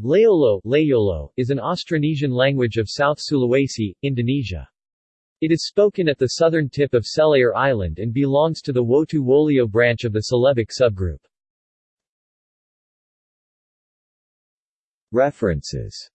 Layolo, Layolo is an Austronesian language of South Sulawesi, Indonesia. It is spoken at the southern tip of Selayar Island and belongs to the Wotu Wolio branch of the Celebic subgroup. References